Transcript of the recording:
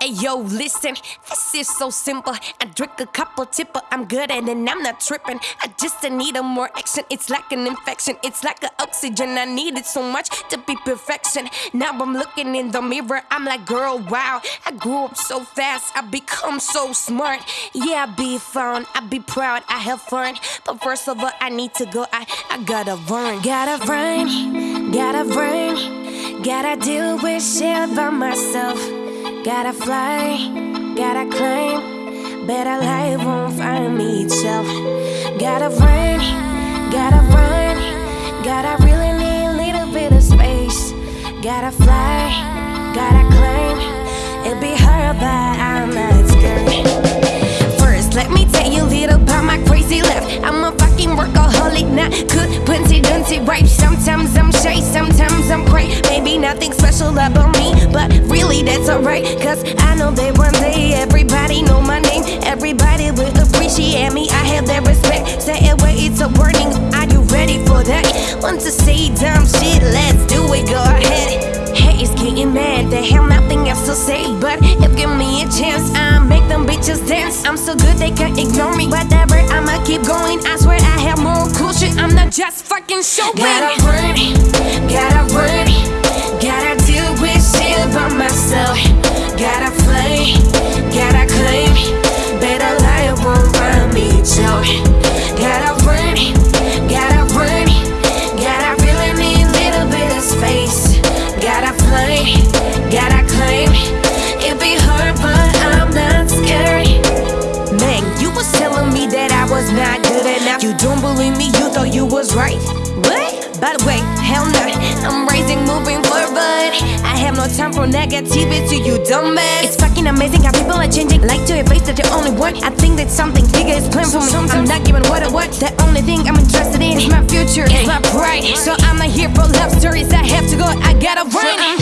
Hey yo, listen, this is so simple. I drink a couple tipper, I'm good at it, and I'm not tripping. I just need a more action. It's like an infection, it's like an oxygen. I need it so much to be perfection. Now I'm looking in the mirror, I'm like, girl, wow. I grew up so fast, I become so smart. Yeah, I be fun, I be proud, I have fun. But first of all, I need to go, I, I gotta run. Gotta run, gotta run, gotta deal with shit by myself. Gotta fly, gotta climb. Better life won't find me itself. Gotta run, gotta run. Gotta really need a little bit of space. Gotta fly, gotta climb. It be hard, but I'm not scared. First, let me tell you a little about my crazy life. I'm a fucking workaholic, not good, punchy, duncy, right? Sometimes I'm shy, sometimes I'm cray. Maybe nothing special about alright. Cause I know that one day everybody know my name. Everybody will appreciate me. I have that respect. Say it where it's a warning. Are you ready for that? Want to say dumb shit? Let's do it, go ahead. Hey, it's getting mad. They have nothing else to say. But if give me a chance, I'll make them bitches dance. I'm so good they can ignore me. Whatever, I'ma keep going. I swear I have more cool shit. I'm not just fucking showing. Gotta run, gotta run, not good enough. You don't believe me, you thought you was right. What? By the way, hell no. I'm rising, moving forward. I have no time for negativity, you dumbass. It's fucking amazing how people are changing. Like to erase that the only one. I think that something bigger is planned for me. I'm not giving what I want. The only thing I'm interested in is my future, it's my pride. So I'm not here for love stories. I have to go, I gotta run.